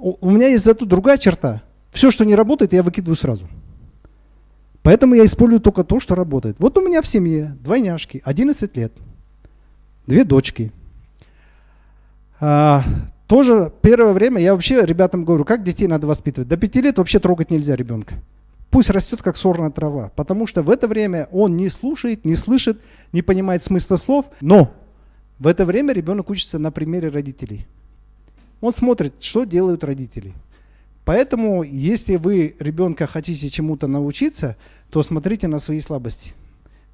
У, меня есть зато другая черта. Все, что не работает, я выкидываю сразу. Поэтому я использую только то, что работает. Вот у меня в семье двойняшки, 11 лет, две дочки. А, тоже первое время я вообще ребятам говорю, как детей надо воспитывать. До 5 лет вообще трогать нельзя ребенка. Пусть растет как сорная трава, потому что в это время он не слушает, не слышит, не понимает смысла слов, но в это время ребенок учится на примере родителей. Он смотрит, что делают родители. Поэтому, если вы ребенка хотите чему-то научиться, то смотрите на свои слабости.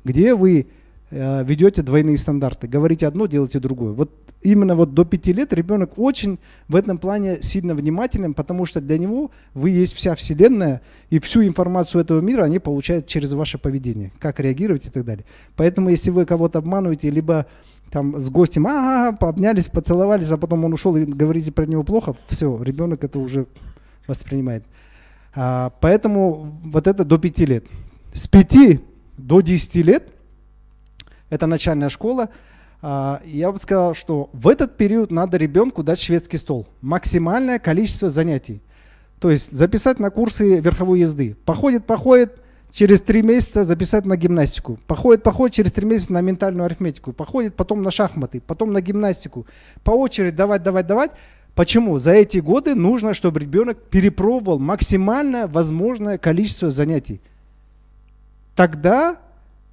Где вы ведете двойные стандарты. Говорите одно, делайте другое. Вот именно вот до пяти лет ребенок очень в этом плане сильно внимателен, потому что для него вы есть вся вселенная, и всю информацию этого мира они получают через ваше поведение, как реагировать и так далее. Поэтому если вы кого-то обманываете, либо там с гостем, а, -а, -а обнялись, поцеловались, а потом он ушел и говорите про него плохо, все, ребенок это уже воспринимает. А, поэтому вот это до 5 лет. С 5 до 10 лет, это начальная школа, а, я бы сказал, что в этот период надо ребенку дать шведский стол. Максимальное количество занятий. То есть записать на курсы верховой езды. Походит, походит, через три месяца записать на гимнастику. Походит, походит, через три месяца на ментальную арифметику. Походит потом на шахматы, потом на гимнастику. По очереди давать, давать, давать. Почему? За эти годы нужно, чтобы ребенок перепробовал максимально возможное количество занятий. Тогда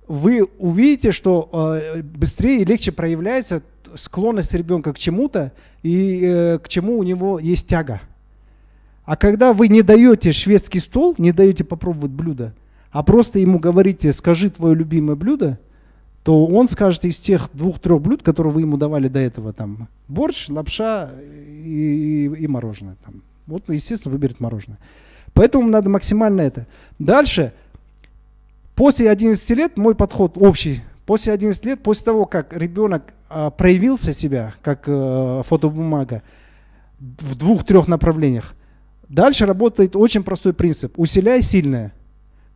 вы увидите, что э, быстрее и легче проявляется склонность ребенка к чему-то и э, к чему у него есть тяга. А когда вы не даете шведский стол, не даете попробовать блюдо, а просто ему говорите, скажи твое любимое блюдо, то он скажет из тех двух-трех блюд, которые вы ему давали до этого, там, борщ, лапша и, и, и мороженое. Там. Вот, естественно, выберет мороженое. Поэтому надо максимально это. Дальше, после 11 лет, мой подход общий, после 11 лет, после того, как ребенок а, проявился себя, как а, фотобумага, в двух-трех направлениях, дальше работает очень простой принцип. Усиляй сильное.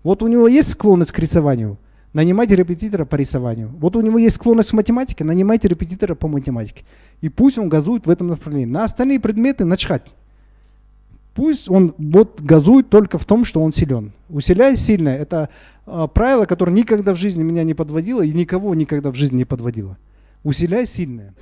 Вот у него есть склонность к рисованию – нанимайте репетитора по рисованию. Вот у него есть склонность к математике, нанимайте репетитора по математике. И пусть он газует в этом направлении. На остальные предметы начхать. Пусть он вот газует только в том, что он силен. Усиляй сильно. Это э, правило, которое никогда в жизни меня не подводило и никого никогда в жизни не подводило. Усиляй сильное.